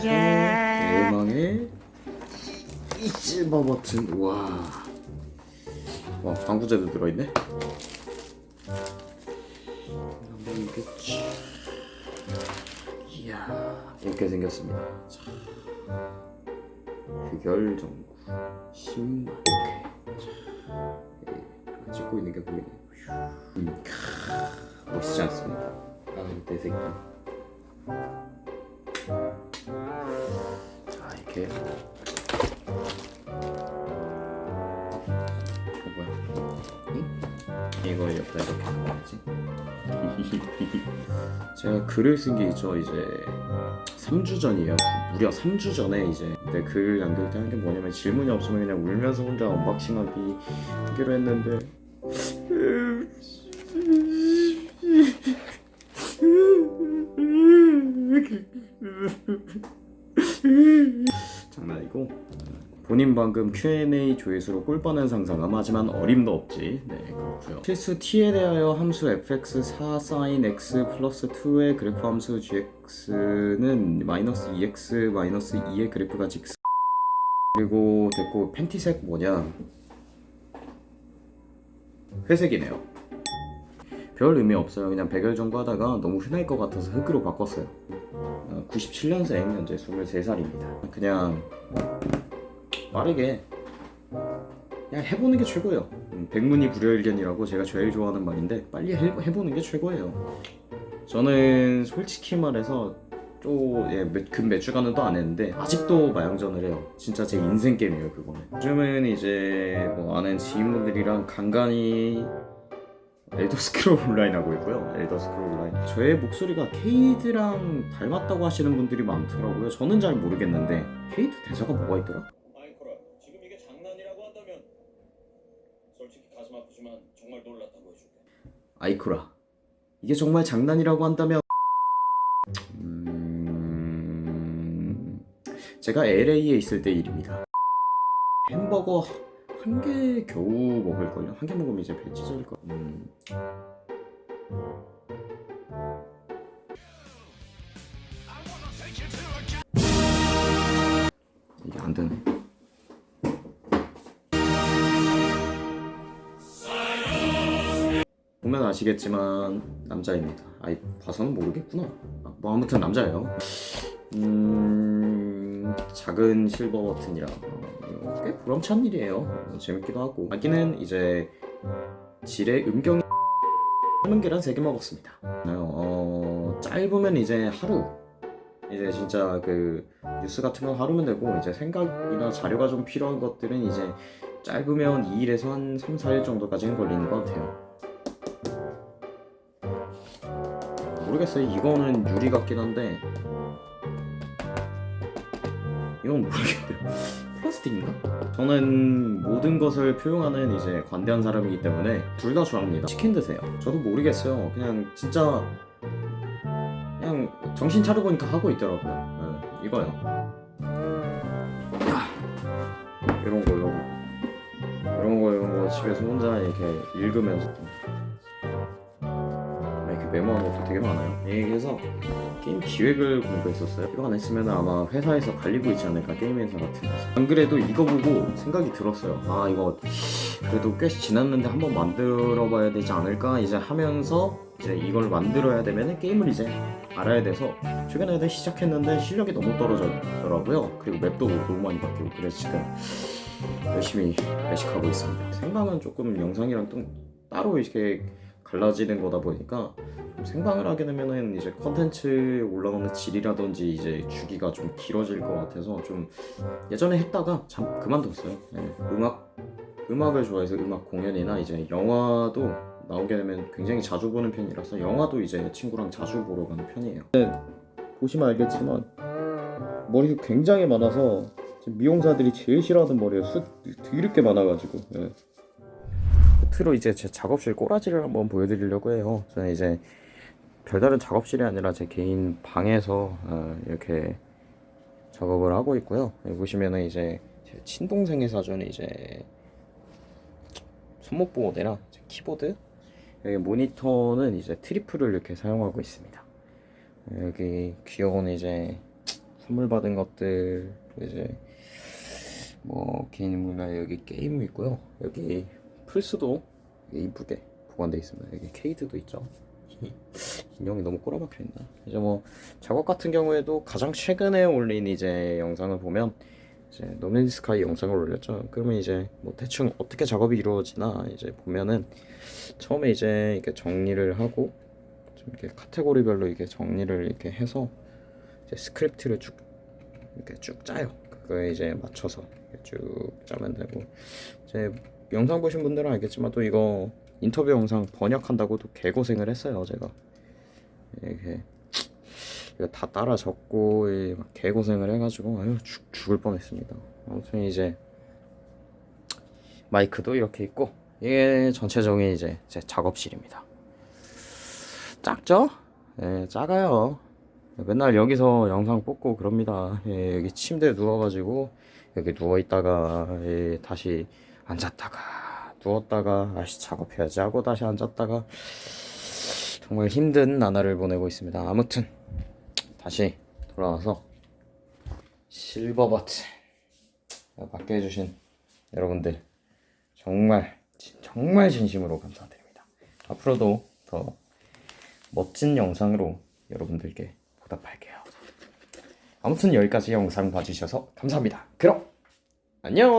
차량. 대망의 이 실버 버튼 와. 와 방부제도 들어있네. 한번 이렇게 쭉. 이야 이렇게 생겼습니다. 자, 흑열 전구 신발 오케이. 자, 예, 찍고 있는 게 보이네. 음, 캬, 멋있지 않습니까? 나는 내 새끼. 자 이렇게. 이거 뭐야? 응? 이걸 옆에 이렇게 넣어야지? 제가 글을 쓴 게 있죠 이제. 3주 전이에요. 무려 3주 전에 이제. 내 글을 남길 때 한 게 뭐냐면 질문이 없으면 그냥 울면서 혼자 언박싱하기 하기로 했는데 장난이고 본인 방금 Q&A 조회수로 꿀 뻔한 상상함 하지만 어림도 없지. 네 그렇고요. 실수 t에 대하여 함수 fx 4 sin x 플러스 2의 그래프 함수 gx는 마이너스 2x 마이너스 2의 그래프가 직스 그리고 됐고 팬티색 뭐냐? 회색이네요 별 의미 없어요. 그냥 백열 정도 하다가 너무 흔할 것 같아서 흑으로 바꿨어요. 97년생 현재 23살입니다. 그냥 빠르게 그냥 해보는 게 최고예요. 음, 백문이 불여일견이라고 제가 제일 좋아하는 말인데 빨리 해, 해보는 게 최고예요. 저는 솔직히 말해서 또금 몇 주간은 또 안 했는데 아직도 마영전을 해요. 진짜 제 인생 게임이에요 그거는. 요즘은 이제 뭐 아는 지인분들이랑 간간히 엘더 스크롤 온라인 하고 있고요. 엘더 스크롤 온라인. 저의 목소리가 케이드랑 닮았다고 하시는 분들이 많더라고요. 저는 잘 모르겠는데 케이드 대사가 뭐가 있더라? 아이코라 지금 이게 장난이라고 한다면 솔직히 가슴 아프지만 정말 놀랐다고 해줄게 아이쿠라. 이게 정말 장난이라고 한다면 음... 제가 LA에 있을 때 일입니다. 햄버거 한 개 겨우 먹을걸요? 한 개 먹으면 이제 배 찢어질 거. 음... 이게 안 되네. 보면 아시겠지만 남자입니다. 아이 봐서는 모르겠구나. 아, 뭐 아무튼 남자예요. 음 작은 실버 버튼이라 어, 꽤 보람찬 일이에요. 어, 재밌기도 하고. 아기는 이제 질의 음경 삶은 계란 3개 먹었습니다. 어, 짧으면 이제 하루. 이제 진짜 그 뉴스 같은 건 하루면 되고 이제 생각이나 자료가 좀 필요한 것들은 이제 짧으면 2일에서 한 3, 4일 정도까지는 걸리는 것 같아요. 모르겠어요. 이거는 유리 같긴 한데 이건 모르겠네요. 플라스틱인가? 저는 모든 것을 표용하는 이제 관대한 사람이기 때문에 둘 다 좋아합니다. 치킨 드세요. 저도 모르겠어요. 그냥 진짜 그냥 정신 차려보니까 하고 있더라고요. 네, 이거요. 야! 이런 거, 이런 거. 이런 거, 이런 거 집에서 혼자 이렇게 읽으면서 메모한 것도 되게 많아요. 예, 그래서 게임 기획을 공부했었어요. 이거 안 했으면 아마 회사에서 갈리고 있지 않을까 게임 회사 같은 데서. 안 그래도 이거 보고 생각이 들었어요. 아 이거 그래도 꽤 지났는데 한번 만들어 봐야 되지 않을까 이제 하면서 이제 이걸 만들어야 되면 게임을 이제 알아야 돼서 최근에 시작했는데 실력이 너무 떨어졌더라고요. 그리고 맵도 너무 많이 바뀌고 그래서 지금 열심히 매식하고 있습니다. 생방은 조금 영상이랑 좀 따로 이렇게 갈라지는 거다 보니까 좀 생방을 하게 되면은 이제 컨텐츠 올라오는 질이라든지 이제 주기가 좀 길어질 것 같아서 좀 예전에 했다가 잠 그만뒀어요. 네, 음악 음악을 좋아해서 음악 공연이나 이제 영화도 나오게 되면 굉장히 자주 보는 편이라서 영화도 이제 친구랑 자주 보러 가는 편이에요. 보시면 알겠지만 머리가 굉장히 많아서 미용사들이 제일 싫어하는 머리예요. 숱 드럽게 많아가지고. 예. 끝으로 이제 제 작업실 꼬라지를 한번 보여드리려고 해요. 저는 이제 별다른 작업실이 아니라 제 개인 방에서 어, 이렇게 작업을 하고 있고요. 여기 보시면은 이제 제 친동생이 사준 이제 손목보호대랑 키보드 여기 모니터는 이제 트리플을 이렇게 사용하고 있습니다. 여기 귀여운 이제 선물 받은 것들 이제 뭐 개인 인물나 여기 게임 있고요. 여기 플스도 이쁘게 보관되어 있습니다. 여기 케이드도 있죠. 인형이 너무 꼬라박혀 있나? 이제 뭐 작업 같은 경우에도 가장 최근에 올린 이제 영상을 보면 이제 No Man's Sky 영상을 올렸죠. 그러면 이제 뭐 대충 어떻게 작업이 이루어지나 이제 보면은 처음에 이제 이렇게 정리를 하고 좀 이렇게 카테고리별로 이렇게 정리를 이렇게 해서 이제 스크립트를 쭉 이렇게 쭉 짜요. 그거에 이제 맞춰서 쭉 짜면 되고 이제 영상 보신 분들은 알겠지만 또 이거 인터뷰 영상 번역한다고 또 개고생을 했어요 제가. 이렇게 이거 다 따라 적고 이막 개고생을 해가지고 아유 죽, 죽을 뻔했습니다. 아무튼 이제 마이크도 이렇게 있고 이게 전체적인 이제 제 작업실입니다. 작죠? 예 작아요. 맨날 여기서 영상 뽑고 그럽니다. 예, 여기 침대에 누워가지고 여기 누워있다가 예, 다시 앉았다가 누웠다가 아씨 작업해야지 하고 다시 앉았다가 정말 힘든 나날을 보내고 있습니다. 아무튼 다시 돌아와서 실버 버튼 받게 해주신 여러분들 정말 진- 정말 진심으로 감사드립니다. 앞으로도 더 멋진 영상으로 여러분들께 보답할게요. 아무튼 여기까지 영상 봐주셔서 감사합니다. 그럼 안녕.